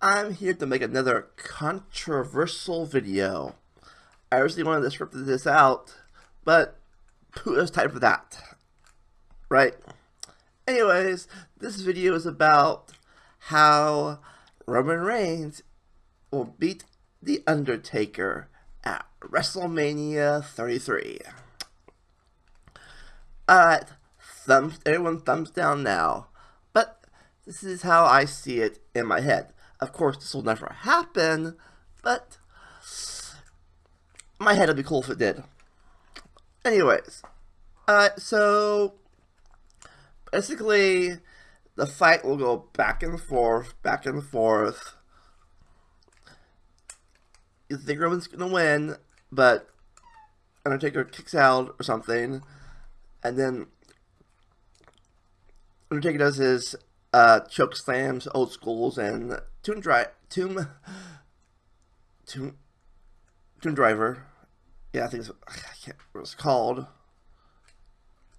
I'm here to make another controversial video. I originally wanted to script this out, but who has time for that? Right? Anyways, this video is about how Roman Reigns will beat The Undertaker at WrestleMania 33. Alright, thumbs, everyone thumbs down now. This is how I see it in my head. Of course, this will never happen, but my head would be cool if it did. Anyways, uh, so basically, the fight will go back and forth, back and forth. You think Roman's gonna win, but Undertaker kicks out or something, and then Undertaker does his uh, choke slams, old schools, and tomb drive, tomb, tomb, tomb driver. Yeah, I think it's, I can't what it's called.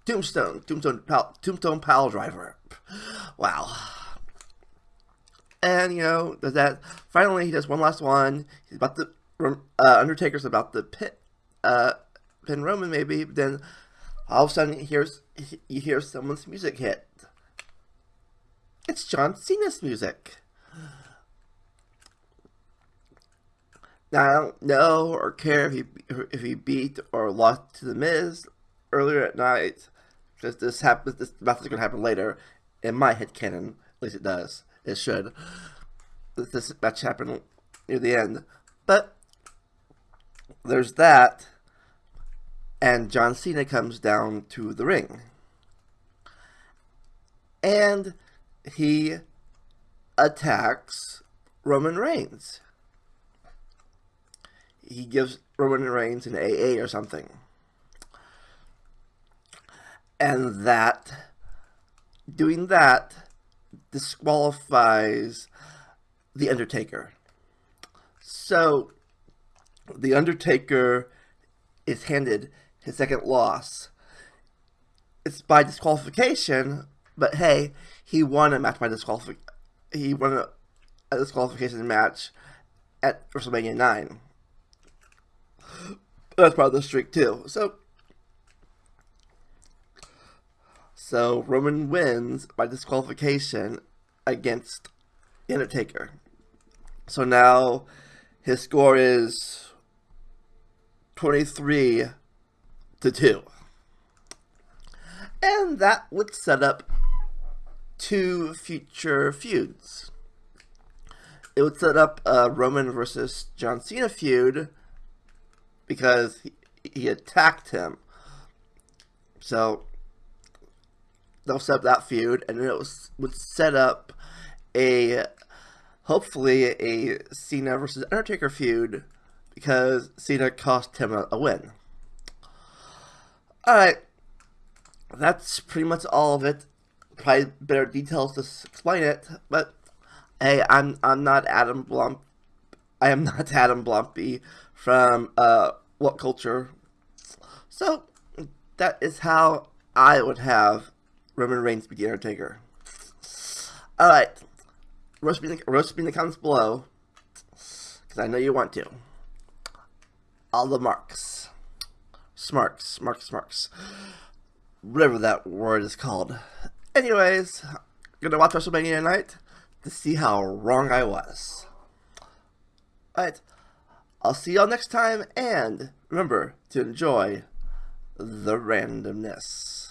Tombstone, Tombstone, pal, Tombstone Pile Driver. Wow. And you know, does that? Finally, he does one last one. He's about to. Uh, Undertaker's about the pit, uh, pin Roman maybe. Then all of a sudden, he hears you hear someone's music hit. It's John Cena's music. Now, I don't know or care if he if he beat or lost to the Miz earlier at night, because this happens. This match is going to happen later. In my head canon, at least it does. It should. This match happened near the end, but there's that, and John Cena comes down to the ring, and he attacks Roman Reigns. He gives Roman Reigns an AA or something. And that, doing that, disqualifies The Undertaker. So, The Undertaker is handed his second loss. It's by disqualification, but hey, he won a match by disqualification. He won a, a disqualification match at WrestleMania 9. That's part of the streak too. So, so Roman wins by disqualification against Undertaker. So now his score is 23 to 2. And that would set up two future feuds. It would set up a Roman versus John Cena feud because he, he attacked him. So they'll set up that feud, and it was, would set up a hopefully a Cena versus Undertaker feud because Cena cost him a, a win. Alright, that's pretty much all of it probably better details to explain it, but hey, I'm I'm not Adam Blump. I am not Adam Blampied from uh, What Culture. So that is how I would have Roman Reigns be the Undertaker. Alright, roast me, in the, roast me in the comments below, because I know you want to. All the marks. Smarks, marks, marks. Whatever that word is called. Anyways, gonna watch WrestleMania tonight to see how wrong I was. Alright, I'll see y'all next time, and remember to enjoy the randomness.